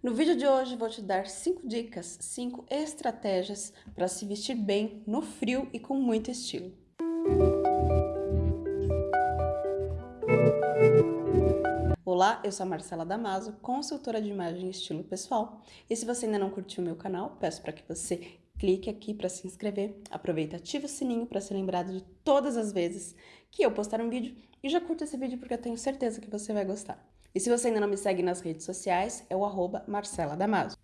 No vídeo de hoje vou te dar 5 dicas, 5 estratégias para se vestir bem no frio e com muito estilo. Olá, eu sou a Marcela Damaso, consultora de imagem e estilo pessoal. E se você ainda não curtiu o meu canal, peço para que você clique aqui para se inscrever, aproveita ativa o sininho para ser lembrado de todas as vezes que eu postar um vídeo e já curta esse vídeo porque eu tenho certeza que você vai gostar. E se você ainda não me segue nas redes sociais, é o arroba Marcela Damaso.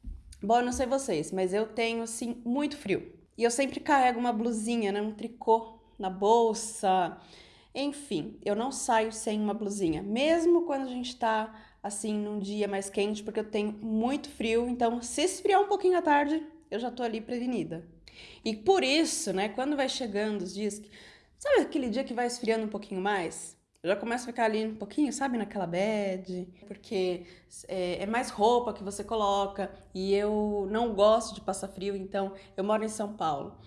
Bom, eu não sei vocês, mas eu tenho, assim, muito frio. E eu sempre carrego uma blusinha, né, um tricô na bolsa. Enfim, eu não saio sem uma blusinha, mesmo quando a gente tá, assim, num dia mais quente, porque eu tenho muito frio. Então, se esfriar um pouquinho à tarde, eu já tô ali prevenida. E por isso, né, quando vai chegando os dias... Sabe aquele dia que vai esfriando um pouquinho mais? Eu já começo a ficar ali um pouquinho, sabe, naquela bad, porque é, é, mais roupa que você coloca e eu não gosto de passar frio, então eu moro em São Paulo.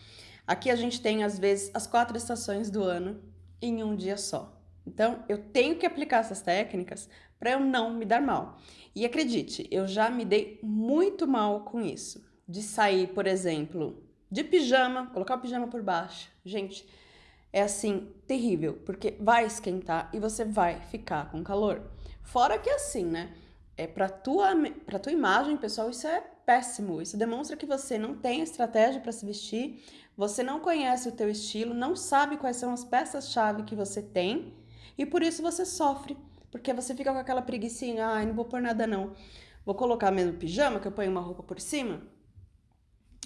Aqui a gente tem, às vezes, as quatro estações do ano em um dia só. Então, eu tenho que aplicar essas técnicas para eu não me dar mal. E acredite, eu já me dei muito mal com isso. De sair, por exemplo, de pijama, colocar o pijama por baixo. Gente, é assim, terrível, porque vai esquentar e você vai ficar com calor. Fora que assim, né? É pra tua, pra tua imagem, pessoal, isso é péssimo. Isso demonstra que você não tem estratégia para se vestir, você não conhece o teu estilo, não sabe quais são as peças-chave que você tem e por isso você sofre, porque você fica com aquela preguiçinha, ai, ah, não vou pôr nada não. Vou colocar mesmo pijama, que eu ponho uma roupa por cima?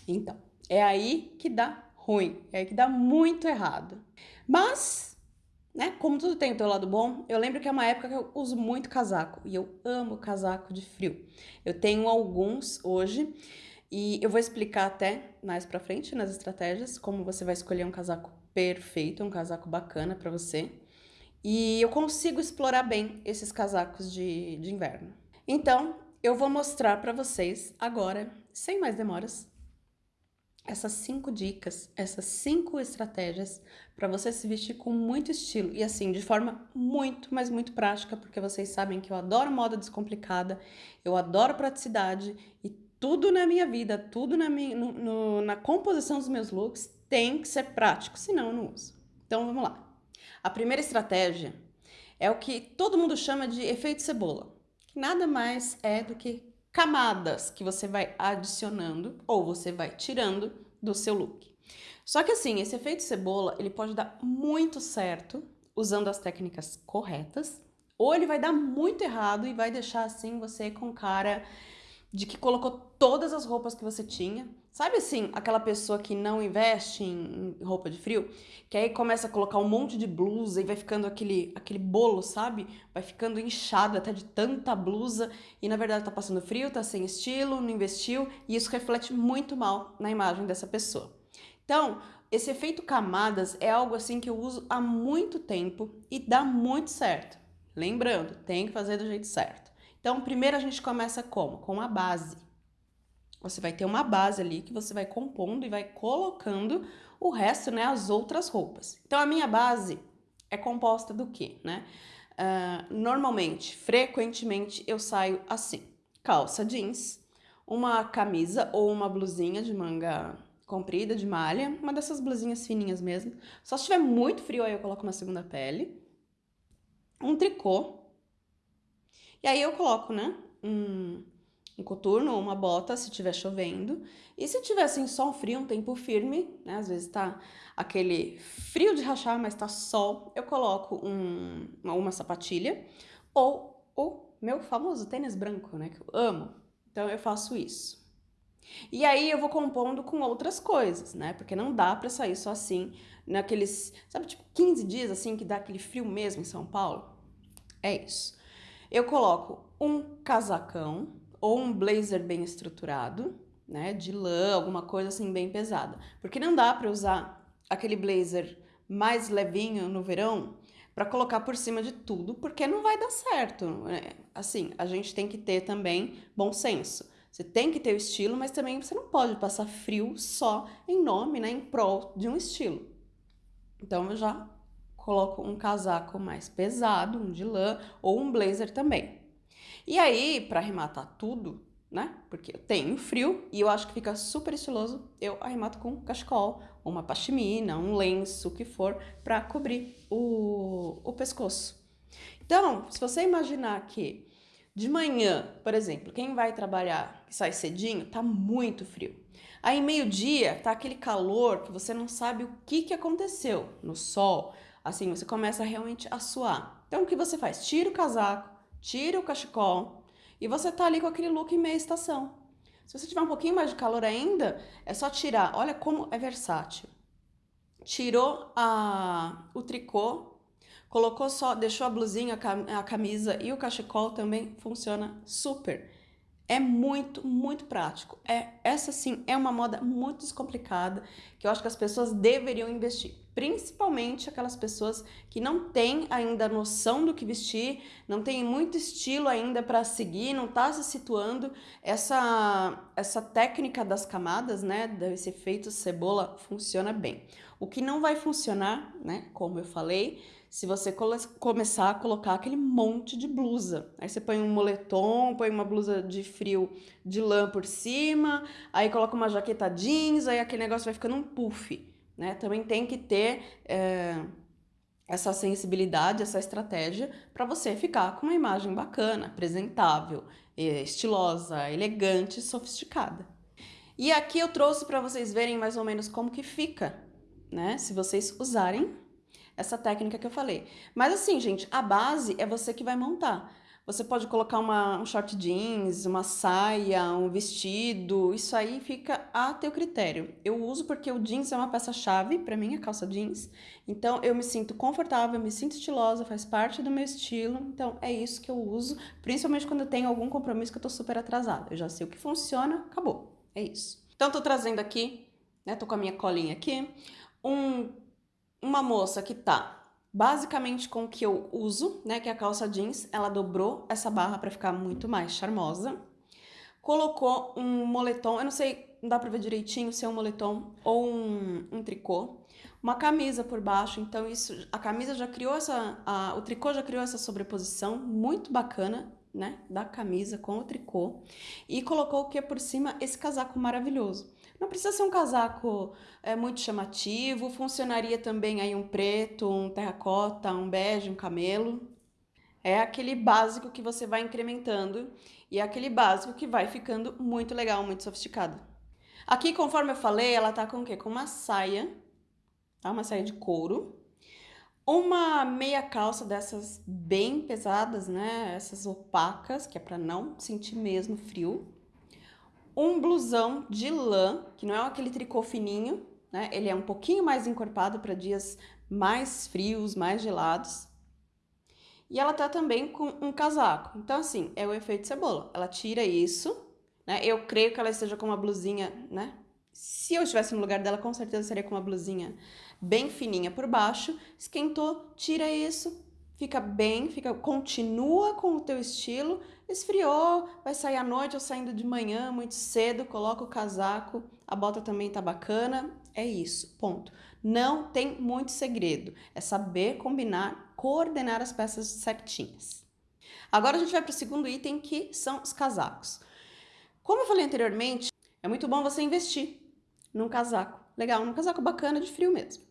Então, é aí que dá ruim, é que dá muito errado. Mas, né, como tudo tem o seu lado bom, eu lembro que é uma época que eu uso muito casaco e eu amo casaco de frio. Eu tenho alguns hoje e eu vou explicar até mais pra frente nas estratégias como você vai escolher um casaco perfeito, um casaco bacana para você. E eu consigo explorar bem esses casacos de, de inverno. Então, eu vou mostrar para vocês agora, sem mais demoras, essas cinco dicas, essas cinco estratégias para você se vestir com muito estilo e assim, de forma muito, mas muito prática, porque vocês sabem que eu adoro moda descomplicada, eu adoro praticidade e tudo na minha vida, tudo na, minha, no, no, na composição dos meus looks tem que ser prático, senão eu não uso. Então vamos lá. A primeira estratégia é o que todo mundo chama de efeito cebola, que nada mais é do que camadas que você vai adicionando ou você vai tirando do seu look. Só que assim, esse efeito cebola, ele pode dar muito certo usando as técnicas corretas, ou ele vai dar muito errado e vai deixar assim você com cara de que colocou todas as roupas que você tinha. Sabe assim, aquela pessoa que não investe em roupa de frio? Que aí começa a colocar um monte de blusa e vai ficando aquele, aquele bolo, sabe? Vai ficando inchado até de tanta blusa e na verdade tá passando frio, tá sem estilo, não investiu e isso reflete muito mal na imagem dessa pessoa. Então, esse efeito camadas é algo assim que eu uso há muito tempo e dá muito certo. Lembrando, tem que fazer do jeito certo. Então, primeiro a gente começa como? Com a base. Você vai ter uma base ali que você vai compondo e vai colocando o resto, né, as outras roupas. Então, a minha base é composta do quê, né? Uh, normalmente, frequentemente, eu saio assim. Calça jeans, uma camisa ou uma blusinha de manga comprida, de malha, uma dessas blusinhas fininhas mesmo. Só se tiver muito frio, aí eu coloco uma segunda pele. Um tricô, e aí eu coloco, né, um, um coturno ou uma bota se tiver chovendo. E se tiver assim um frio, um tempo firme, né, às vezes tá aquele frio de rachar, mas tá sol, eu coloco um, uma, uma sapatilha ou o meu famoso tênis branco, né, que eu amo. Então eu faço isso. E aí eu vou compondo com outras coisas, né? Porque não dá pra sair só assim, naqueles, sabe, tipo 15 dias assim que dá aquele frio mesmo em São Paulo? É isso. Eu coloco um casacão ou um blazer bem estruturado, né, de lã, alguma coisa assim bem pesada. Porque não dá para usar aquele blazer mais levinho no verão para colocar por cima de tudo, porque não vai dar certo. Né? Assim, a gente tem que ter também bom senso. Você tem que ter o estilo, mas também você não pode passar frio só em nome, né, em prol de um estilo. Então eu já coloco um casaco mais pesado, um de lã, ou um blazer também. E aí, para arrematar tudo, né? Porque eu tenho frio e eu acho que fica super estiloso. Eu arremato com cachecol, uma pashmina, um lenço, o que for, para cobrir o, o pescoço. Então, se você imaginar que de manhã, por exemplo, quem vai trabalhar que sai cedinho, tá muito frio. Aí meio-dia tá aquele calor que você não sabe o que, que aconteceu no sol. Assim, você começa realmente a suar. Então o que você faz? Tira o casaco, tira o cachecol, e você tá ali com aquele look meia estação. Se você tiver um pouquinho mais de calor ainda, é só tirar. Olha como é versátil. Tirou a, o tricô, colocou só, deixou a blusinha, a camisa e o cachecol também funciona super. É muito, muito prático. É, essa sim é uma moda muito descomplicada que eu acho que as pessoas deveriam investir. Principalmente aquelas pessoas que não têm ainda noção do que vestir, não tem muito estilo ainda para seguir, não está se situando. Essa, essa técnica das camadas, né, desse efeito cebola, funciona bem. O que não vai funcionar, né, como eu falei, se você começar a colocar aquele monte de blusa. Aí você põe um moletom, põe uma blusa de frio de lã por cima, aí coloca uma jaqueta jeans, aí aquele negócio vai ficando um puff, né? Também tem que ter é, essa sensibilidade, essa estratégia para você ficar com uma imagem bacana, apresentável, estilosa, elegante, sofisticada. E aqui eu trouxe para vocês verem mais ou menos como que fica, né? Se vocês usarem essa técnica que eu falei. Mas assim, gente, a base é você que vai montar. Você pode colocar uma, um short jeans, uma saia, um vestido, isso aí fica a teu critério. Eu uso porque o jeans é uma peça-chave para mim, a calça jeans. Então eu me sinto confortável, me sinto estilosa, faz parte do meu estilo. Então é isso que eu uso, principalmente quando eu tenho algum compromisso que eu tô super atrasada. Eu já sei o que funciona, acabou. É isso. Então tô trazendo aqui, né, tô com a minha colinha aqui, um uma moça que tá basicamente com o que eu uso, né, que é a calça jeans, ela dobrou essa barra para ficar muito mais charmosa. Colocou um moletom, eu não sei, não dá pra ver direitinho se é um moletom ou um, um tricô. Uma camisa por baixo, então isso, a camisa já criou essa, a, o tricô já criou essa sobreposição muito bacana, né, da camisa com o tricô. E colocou o que por cima? Esse casaco maravilhoso. Não precisa ser um casaco é, muito chamativo, funcionaria também aí um preto, um terracota, um bege, um camelo. É aquele básico que você vai incrementando e é aquele básico que vai ficando muito legal, muito sofisticado. Aqui, conforme eu falei, ela tá com o quê? Com uma saia, tá? Uma saia de couro. Uma meia calça dessas bem pesadas, né? Essas opacas, que é para não sentir mesmo frio um blusão de lã, que não é aquele tricô fininho, né? Ele é um pouquinho mais encorpado para dias mais frios, mais gelados. E ela tá também com um casaco. Então, assim, é o efeito cebola. Ela tira isso, né? Eu creio que ela esteja com uma blusinha, né? Se eu estivesse no lugar dela, com certeza seria com uma blusinha bem fininha por baixo. Esquentou, tira isso, fica bem, fica, continua com o teu estilo Esfriou, vai sair à noite ou saindo de manhã, muito cedo, coloca o casaco, a bota também tá bacana, é isso, ponto. Não tem muito segredo, é saber combinar, coordenar as peças certinhas. Agora a gente vai para o segundo item, que são os casacos. Como eu falei anteriormente, é muito bom você investir num casaco legal, num casaco bacana de frio mesmo.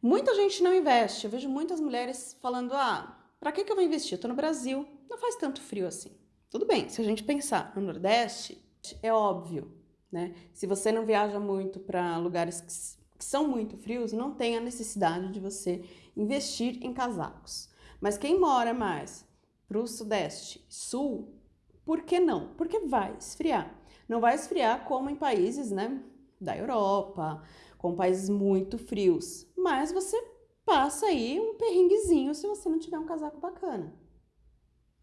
Muita gente não investe, eu vejo muitas mulheres falando, ah, para que, que eu vou investir? Eu tô no Brasil, não faz tanto frio assim. Tudo bem, se a gente pensar no Nordeste, é óbvio, né? Se você não viaja muito para lugares que, que são muito frios, não tem a necessidade de você investir em casacos. Mas quem mora mais para o Sudeste, Sul, por que não? Porque vai esfriar. Não vai esfriar como em países, né, da Europa, com países muito frios, mas você passa aí um perrenguezinho se você não tiver um casaco bacana.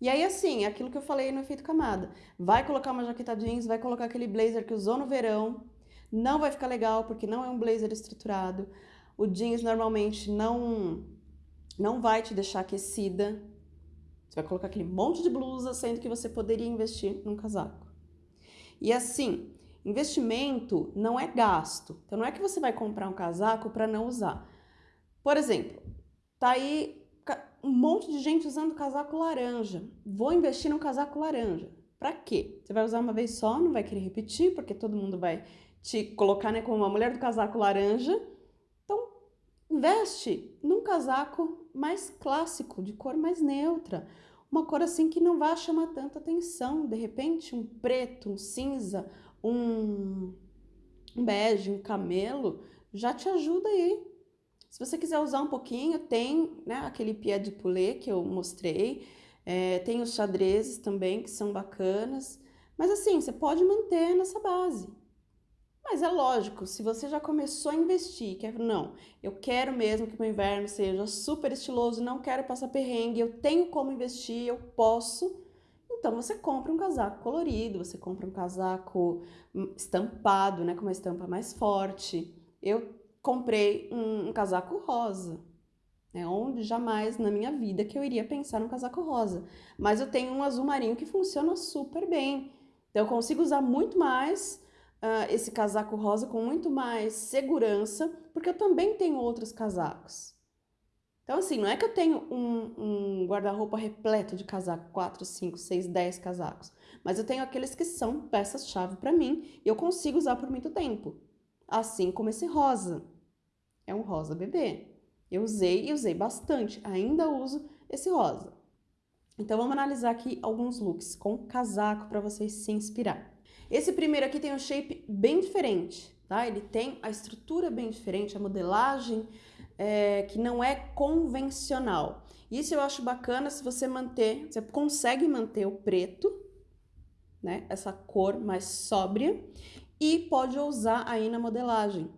E aí, assim, aquilo que eu falei no efeito camada. Vai colocar uma jaqueta jeans, vai colocar aquele blazer que usou no verão. Não vai ficar legal, porque não é um blazer estruturado. O jeans normalmente não, não vai te deixar aquecida. Você vai colocar aquele monte de blusa, sendo que você poderia investir num casaco. E assim, investimento não é gasto. Então não é que você vai comprar um casaco para não usar. Por exemplo, tá aí um monte de gente usando casaco laranja. Vou investir num casaco laranja. Pra quê? Você vai usar uma vez só, não vai querer repetir, porque todo mundo vai te colocar né, como uma mulher do casaco laranja. Então, veste num casaco mais clássico, de cor mais neutra. Uma cor assim que não vai chamar tanta atenção. De repente, um preto, um cinza, um, um bege, um camelo, já te ajuda aí. Se você quiser usar um pouquinho, tem né, aquele pied de poulet que eu mostrei, é, tem os xadrezes também, que são bacanas. Mas assim, você pode manter nessa base. Mas é lógico, se você já começou a investir, quer não, eu quero mesmo que meu inverno seja super estiloso, não quero passar perrengue, eu tenho como investir, eu posso, então você compra um casaco colorido, você compra um casaco hum, estampado, né, com uma estampa mais forte. Eu comprei um, um casaco rosa, né, onde jamais na minha vida que eu iria pensar num casaco rosa. Mas eu tenho um azul marinho que funciona super bem. Então eu consigo usar muito mais uh, esse casaco rosa com muito mais segurança, porque eu também tenho outros casacos. Então, assim, não é que eu tenho um, um guarda-roupa repleto de casaco, 4, 5, 6, 10 casacos, mas eu tenho aqueles que são peças-chave para mim e eu consigo usar por muito tempo. Assim como esse rosa. É um rosa bebê. Eu usei e usei bastante, ainda uso esse rosa. Então, vamos analisar aqui alguns looks com casaco para vocês se inspirar. Esse primeiro aqui tem um shape bem diferente, tá? Ele tem a estrutura bem diferente, a modelagem é, que não é convencional. Isso eu acho bacana se você manter, você consegue manter o preto, né? Essa cor mais sóbria e pode usar aí na modelagem.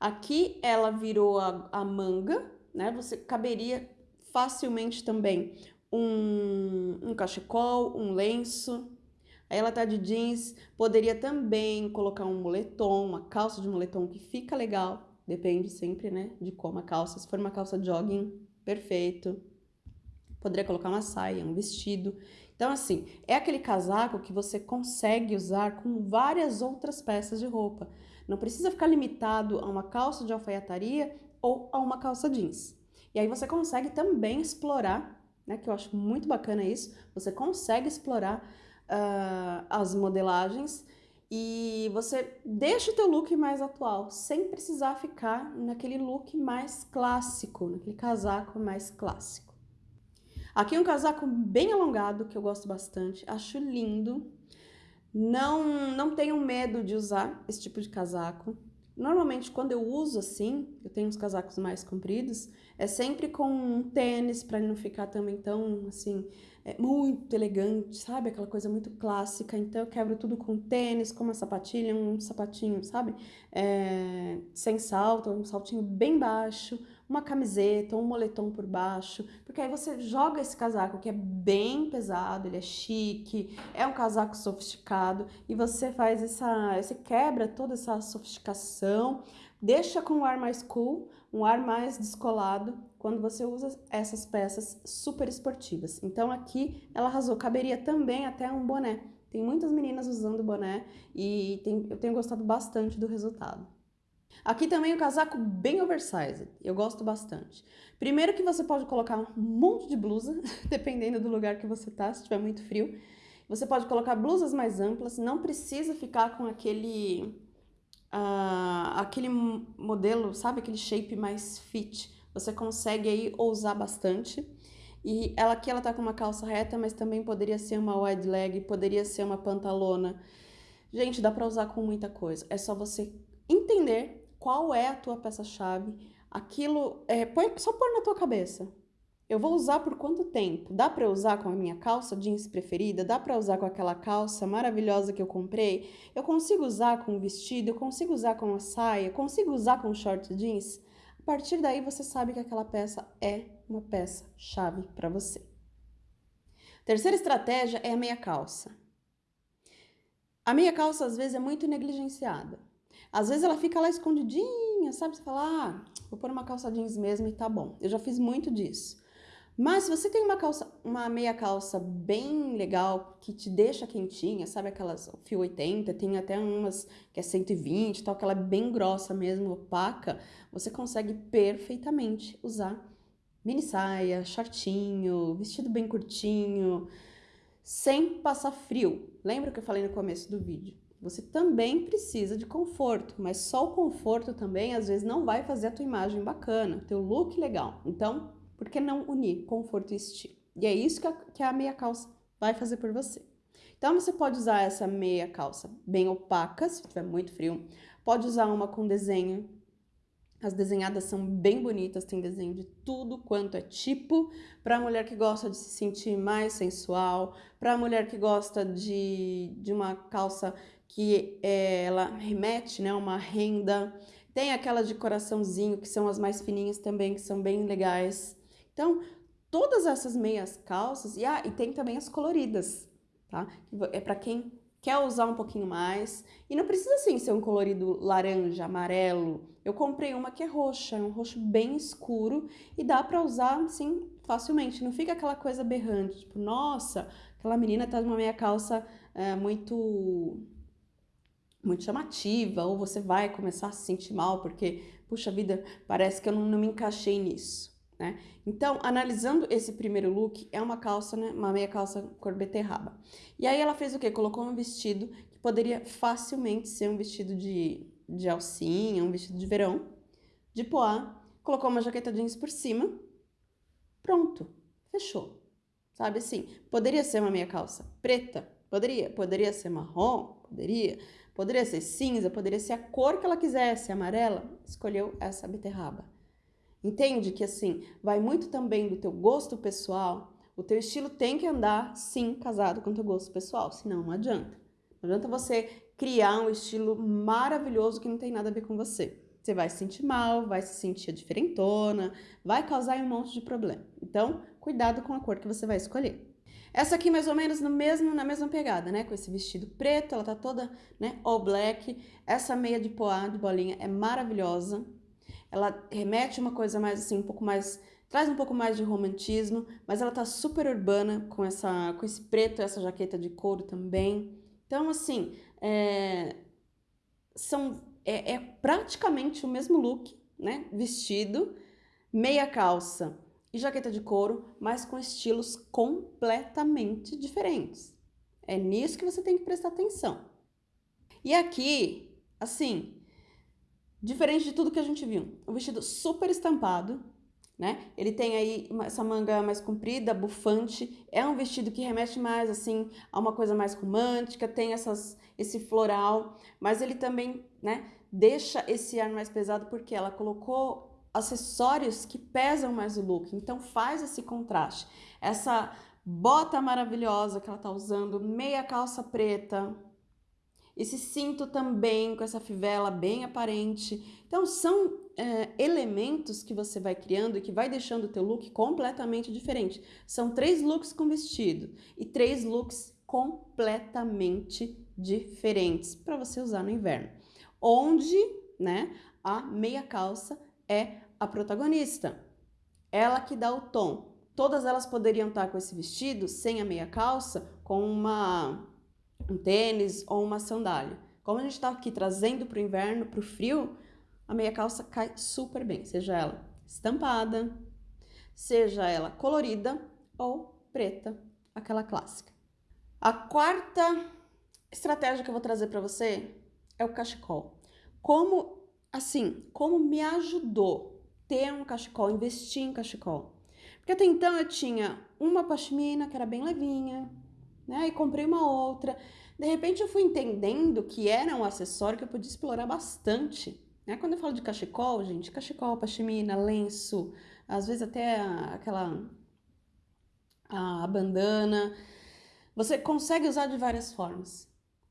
Aqui ela virou a, a manga, né? Você caberia facilmente também um, um cachecol, um lenço, Aí ela tá de jeans, poderia também colocar um moletom, uma calça de moletom que fica legal, depende sempre, né, de como a calça. Se for uma calça jogging, perfeito. Poderia colocar uma saia, um vestido. Então, assim, é aquele casaco que você consegue usar com várias outras peças de roupa. Não precisa ficar limitado a uma calça de alfaiataria ou a uma calça jeans. E aí você consegue também explorar, né, que eu acho muito bacana isso, você consegue explorar uh, as modelagens e você deixa o teu look mais atual, sem precisar ficar naquele look mais clássico, naquele casaco mais clássico. Aqui é um casaco bem alongado, que eu gosto bastante, acho lindo. Não, não tenho medo de usar esse tipo de casaco. Normalmente, quando eu uso assim, eu tenho uns casacos mais compridos, é sempre com um tênis, para não ficar também tão, assim, é muito elegante, sabe? Aquela coisa muito clássica. Então eu quebro tudo com tênis, com uma sapatilha, um sapatinho, sabe? É, sem salto, um saltinho bem baixo, uma camiseta, um moletom por baixo, porque aí você joga esse casaco que é bem pesado, ele é chique, é um casaco sofisticado e você faz essa, você quebra toda essa sofisticação, deixa com um ar mais cool, um ar mais descolado quando você usa essas peças super esportivas. Então aqui ela arrasou, caberia também até um boné. Tem muitas meninas usando boné e tem, eu tenho gostado bastante do resultado. Aqui também o casaco bem oversized, eu gosto bastante. Primeiro que você pode colocar um monte de blusa, dependendo do lugar que você tá, se tiver muito frio. Você pode colocar blusas mais amplas, não precisa ficar com aquele, uh, aquele modelo, sabe, aquele shape mais fit. Você consegue aí ousar bastante. E ela aqui ela tá com uma calça reta, mas também poderia ser uma wide leg, poderia ser uma pantalona. Gente, dá para usar com muita coisa. É só você entender qual é a tua peça-chave, aquilo, é, põe, só pôr na tua cabeça. Eu vou usar por quanto tempo? Dá para usar com a minha calça jeans preferida? Dá para usar com aquela calça maravilhosa que eu comprei? Eu consigo usar com o vestido? Eu consigo usar com a saia? Eu consigo usar com short jeans? A partir daí você sabe que aquela peça é uma peça chave para você. Terceira estratégia é a meia calça. A meia calça às vezes é muito negligenciada. Às vezes ela fica lá escondidinha, sabe? Você fala, ah, vou pôr uma calça jeans mesmo e tá bom. Eu já fiz muito disso. Mas se você tem uma calça, uma meia calça bem legal, que te deixa quentinha, sabe aquelas fio 80, tem até umas que é 120 tal, que ela é bem grossa mesmo, opaca, você consegue perfeitamente usar mini saia, shortinho, vestido bem curtinho, sem passar frio. Lembra que eu falei no começo do vídeo? Você também precisa de conforto, mas só o conforto também às vezes não vai fazer a tua imagem bacana, teu look legal. Então, por que não unir conforto e estilo? E é isso que a, que a meia calça vai fazer por você. Então, você pode usar essa meia calça bem opaca, se tiver muito frio. Pode usar uma com desenho as desenhadas são bem bonitas, tem desenho de tudo quanto é tipo. Para a mulher que gosta de se sentir mais sensual, para a mulher que gosta de, de uma calça que é, ela remete, né, uma renda. Tem aquelas de coraçãozinho, que são as mais fininhas também, que são bem legais. Então, todas essas meias calças, e, ah, e tem também as coloridas, tá? É para quem quer usar um pouquinho mais. E não precisa assim ser um colorido laranja, amarelo. Eu comprei uma que é roxa, é um roxo bem escuro e dá para usar assim facilmente. Não fica aquela coisa berrante, tipo, nossa, aquela menina tá numa meia calça é, muito muito chamativa, ou você vai começar a se sentir mal porque, puxa vida, parece que eu não, não me encaixei nisso. Né? Então, analisando esse primeiro look, é uma calça, né? Uma meia calça cor beterraba. E aí ela fez o quê? Colocou um vestido que poderia facilmente ser um vestido de, de alcinha, um vestido de verão, de poá. Colocou uma jaqueta jeans por cima. Pronto. Fechou. Sabe assim? Poderia ser uma meia calça preta? Poderia. Poderia ser marrom? Poderia. Poderia ser cinza? Poderia ser a cor que ela quisesse, amarela. Escolheu essa beterraba. Entende que assim, vai muito também do teu gosto pessoal. O teu estilo tem que andar, sim, casado com o teu gosto pessoal, senão não adianta. Não adianta você criar um estilo maravilhoso que não tem nada a ver com você. Você vai se sentir mal, vai se sentir diferentona, vai causar um monte de problema. Então, cuidado com a cor que você vai escolher. Essa aqui mais ou menos no mesmo, na mesma pegada, né? Com esse vestido preto, ela tá toda, né, all black. Essa meia de poá, de bolinha, é maravilhosa ela remete uma coisa mais assim, um pouco mais traz um pouco mais de romantismo, mas ela tá super urbana com essa com esse preto, essa jaqueta de couro também. Então assim, é, são é, é praticamente o mesmo look, né? Vestido, meia calça e jaqueta de couro, mas com estilos completamente diferentes. É nisso que você tem que prestar atenção. E aqui, assim, Diferente de tudo que a gente viu. Um vestido super estampado, né? Ele tem aí essa manga mais comprida, bufante. É um vestido que remete mais, assim, a uma coisa mais romântica. Tem essas, esse floral. Mas ele também, né? Deixa esse ar mais pesado porque ela colocou acessórios que pesam mais o look. Então faz esse contraste. Essa bota maravilhosa que ela tá usando, meia calça preta, esse cinto também com essa fivela bem aparente. Então são é, elementos que você vai criando e que vai deixando o teu look completamente diferente. São três looks com vestido e três looks completamente diferentes para você usar no inverno. Onde, né, a meia calça é a protagonista. Ela que dá o tom. Todas elas poderiam estar com esse vestido sem a meia calça, com uma um tênis ou uma sandália. Como a gente está aqui trazendo para o inverno, para o frio, a meia calça cai super bem, seja ela estampada, seja ela colorida ou preta, aquela clássica. A quarta estratégia que eu vou trazer para você é o cachecol. Como, assim, como me ajudou ter um cachecol, investir em cachecol. Porque até então eu tinha uma pashmina que era bem levinha, né? E comprei uma outra. De repente eu fui entendendo que era um acessório que eu podia explorar bastante. Né? Quando eu falo de cachecol, gente, cachecol, pashmina, lenço, às vezes até aquela a bandana, você consegue usar de várias formas.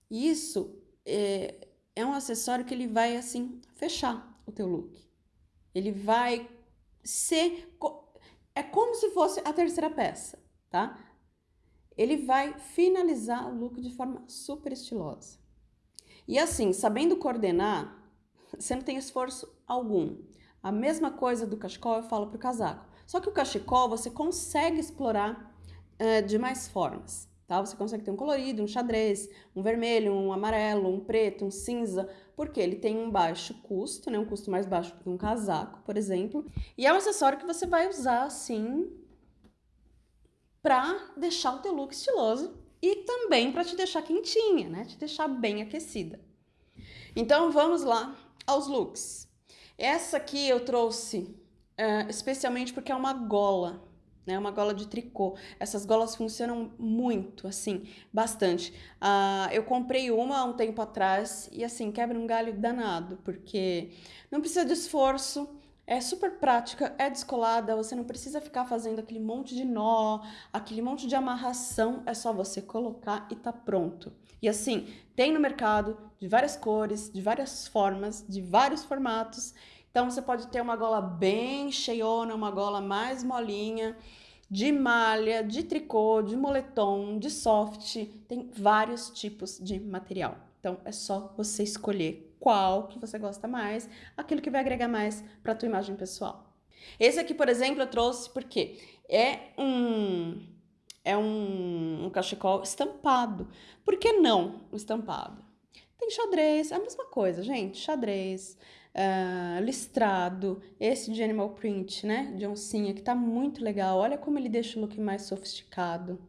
E isso é, é um acessório que ele vai assim fechar o teu look. Ele vai ser é como se fosse a terceira peça, tá? ele vai finalizar o look de forma super estilosa. E assim, sabendo coordenar, você não tem esforço algum. A mesma coisa do cachecol eu falo para o casaco. Só que o cachecol você consegue explorar uh, de mais formas. Tá? Você consegue ter um colorido, um xadrez, um vermelho, um amarelo, um preto, um cinza, porque ele tem um baixo custo, né? um custo mais baixo que um casaco, por exemplo. E é um acessório que você vai usar assim para deixar o teu look estiloso e também para te deixar quentinha, né? Te deixar bem aquecida. Então vamos lá aos looks. Essa aqui eu trouxe uh, especialmente porque é uma gola, né? Uma gola de tricô. Essas golas funcionam muito, assim, bastante. Uh, eu comprei uma há um tempo atrás e, assim, quebra um galho danado, porque não precisa de esforço, é super prática, é descolada, você não precisa ficar fazendo aquele monte de nó, aquele monte de amarração, é só você colocar e tá pronto. E assim, tem no mercado de várias cores, de várias formas, de vários formatos. Então você pode ter uma gola bem cheiona, uma gola mais molinha, de malha, de tricô, de moletom, de soft, tem vários tipos de material. Então é só você escolher qual que você gosta mais, aquilo que vai agregar mais para a tua imagem pessoal. Esse aqui, por exemplo, eu trouxe porque é um é um, um cachecol estampado. Por que não o estampado? Tem xadrez, é a mesma coisa, gente. Xadrez, uh, listrado, esse de animal print, né? De oncinha, que tá muito legal. Olha como ele deixa o look mais sofisticado.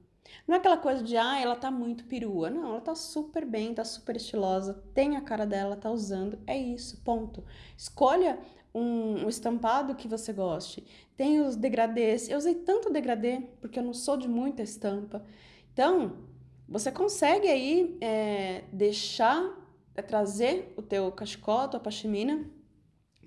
Não é aquela coisa de, ah, ela tá muito perua. Não, ela tá super bem, tá super estilosa, tem a cara dela, tá usando. É isso, ponto. Escolha um, um estampado que você goste. Tem os degradês. Eu usei tanto degradê, porque eu não sou de muita estampa. Então, você consegue aí é, deixar, é, trazer o teu cachecol, a tua pashmina,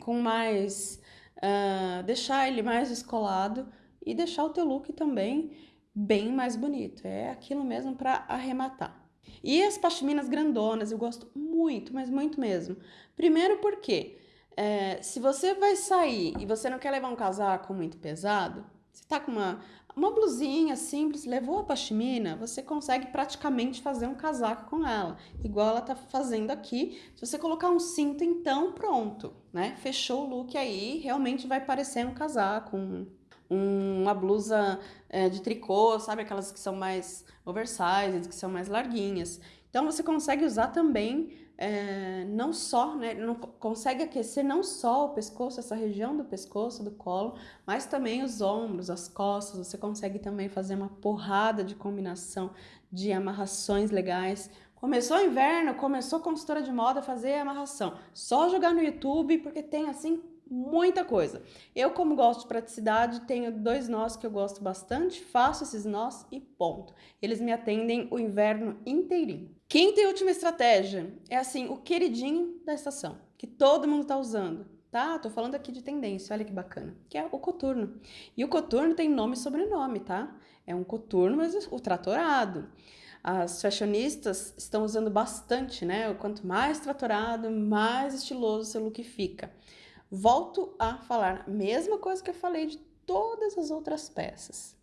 com mais... Uh, deixar ele mais descolado e deixar o teu look também bem mais bonito. É aquilo mesmo para arrematar. E as pashminas grandonas eu gosto muito, mas muito mesmo. Primeiro porque é, se você vai sair e você não quer levar um casaco muito pesado, você tá com uma, uma blusinha simples, levou a pashmina, você consegue praticamente fazer um casaco com ela, igual ela tá fazendo aqui. Se você colocar um cinto, então pronto, né? Fechou o look aí, realmente vai parecer um casaco, um, uma blusa é, de tricô, sabe? Aquelas que são mais oversized, que são mais larguinhas. Então você consegue usar também é, não só, né? Não, consegue aquecer não só o pescoço, essa região do pescoço, do colo, mas também os ombros, as costas. Você consegue também fazer uma porrada de combinação de amarrações legais. Começou o inverno, começou a consultora de moda fazer amarração. Só jogar no YouTube, porque tem assim muita coisa. Eu, como gosto de praticidade, tenho dois nós que eu gosto bastante, faço esses nós e ponto. Eles me atendem o inverno inteirinho. Quinta e última estratégia é assim, o queridinho da estação, que todo mundo tá usando. Tá? Tô falando aqui de tendência, olha que bacana. Que é o coturno. E o coturno tem nome e sobrenome, tá? É um coturno, mas o tratorado. As fashionistas estão usando bastante, né? Quanto mais tratorado, mais estiloso seu look fica. Volto a falar a mesma coisa que eu falei de todas as outras peças.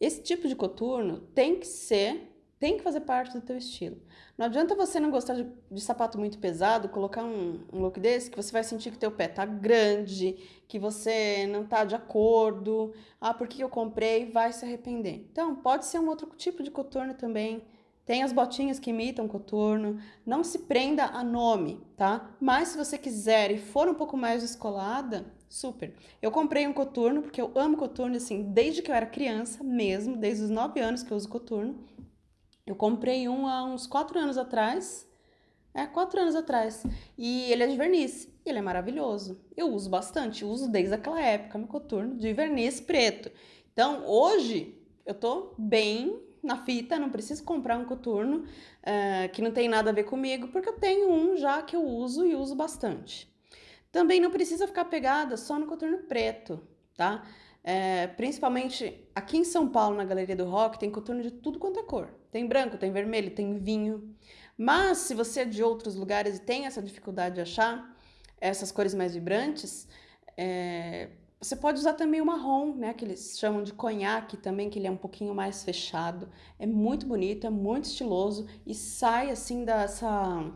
Esse tipo de coturno tem que ser, tem que fazer parte do teu estilo. Não adianta você não gostar de, de sapato muito pesado, colocar um, um, look desse, que você vai sentir que teu pé tá grande, que você não tá de acordo. Ah, por que eu comprei? Vai se arrepender. Então, pode ser um outro tipo de coturno também. Tem as botinhas que imitam coturno. Não se prenda a nome, tá? Mas se você quiser e for um pouco mais descolada, super. Eu comprei um coturno, porque eu amo coturno, assim, desde que eu era criança mesmo, desde os 9 anos que eu uso coturno. Eu comprei um há uns 4 anos atrás. É, 4 anos atrás. E ele é de verniz. Ele é maravilhoso. Eu uso bastante, uso desde aquela época meu coturno de verniz preto. Então, hoje, eu tô bem na fita, não preciso comprar um coturno uh, que não tem nada a ver comigo, porque eu tenho um já que eu uso e uso bastante. Também não precisa ficar pegada só no coturno preto, tá? É, principalmente aqui em São Paulo, na Galeria do Rock, tem coturno de tudo quanto é cor. Tem branco, tem vermelho, tem vinho. Mas se você é de outros lugares e tem essa dificuldade de achar essas cores mais vibrantes, é, você pode usar também o marrom, né, que eles chamam de conhaque também, que ele é um pouquinho mais fechado. É muito bonito, é muito estiloso e sai assim dessa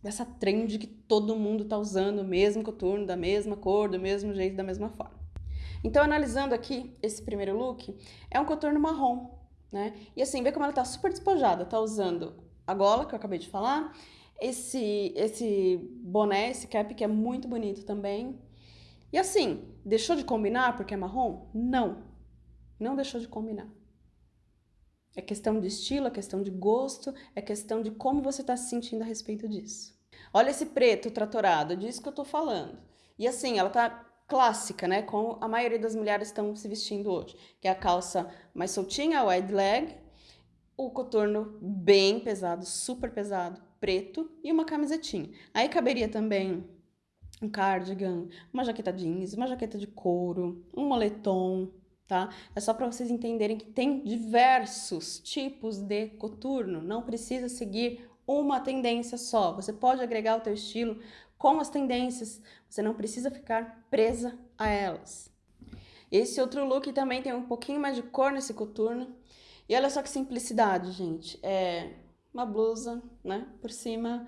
dessa trend que todo mundo tá usando, mesmo coturno, da mesma cor, do mesmo jeito, da mesma forma. Então, analisando aqui esse primeiro look, é um coturno marrom, né? E assim, vê como ela tá super despojada, tá usando a gola que eu acabei de falar, esse esse boné, esse cap que é muito bonito também, e assim, deixou de combinar porque é marrom? Não, não deixou de combinar. É questão de estilo, é questão de gosto, é questão de como você está se sentindo a respeito disso. Olha esse preto tratorado, é disso que eu tô falando. E assim, ela tá clássica, né? Como a maioria das mulheres estão se vestindo hoje. Que é a calça mais soltinha, wide leg, o coturno bem pesado, super pesado, preto e uma camisetinha. Aí caberia também um cardigan, uma jaqueta jeans, uma jaqueta de couro, um moletom, tá? É só para vocês entenderem que tem diversos tipos de coturno, não precisa seguir uma tendência só. Você pode agregar o teu estilo com as tendências, você não precisa ficar presa a elas. Esse outro look também tem um pouquinho mais de cor nesse coturno. E olha só que simplicidade, gente. É uma blusa, né, por cima,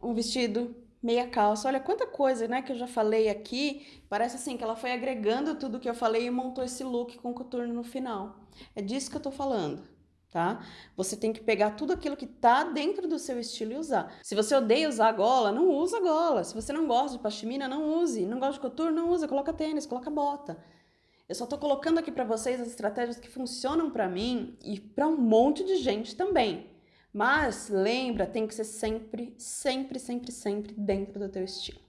um vestido, meia calça. Olha quanta coisa, né, que eu já falei aqui. Parece assim que ela foi agregando tudo que eu falei e montou esse look com coturno no final. É disso que eu tô falando tá? Você tem que pegar tudo aquilo que tá dentro do seu estilo e usar. Se você odeia usar gola, não usa gola. Se você não gosta de pashmina, não use. Não gosta de couture, não usa. Coloca tênis, coloca bota. Eu só tô colocando aqui para vocês as estratégias que funcionam para mim e para um monte de gente também. Mas lembra, tem que ser sempre, sempre, sempre, sempre dentro do teu estilo.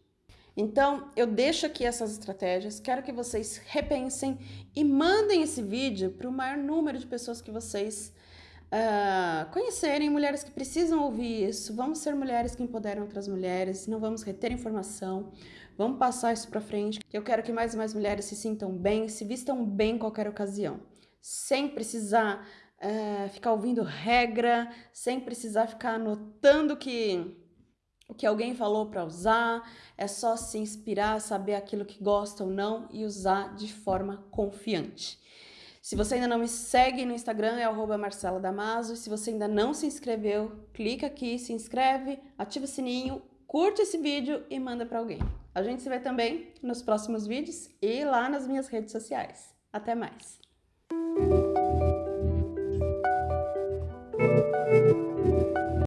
Então, eu deixo aqui essas estratégias, quero que vocês repensem e mandem esse vídeo para o maior número de pessoas que vocês uh, conhecerem mulheres que precisam ouvir isso. Vamos ser mulheres que empoderam outras mulheres, não vamos reter informação, vamos passar isso para frente. Eu quero que mais e mais mulheres se sintam bem, se vistam bem em qualquer ocasião, sem precisar uh, ficar ouvindo regra, sem precisar ficar anotando que o que alguém falou para usar, é só se inspirar, saber aquilo que gosta ou não e usar de forma confiante. Se você ainda não me segue no Instagram, é arroba Marcela Damaso. Se você ainda não se inscreveu, clica aqui, se inscreve, ativa o sininho, curte esse vídeo e manda para alguém. A gente se vê também nos próximos vídeos e lá nas minhas redes sociais. Até mais!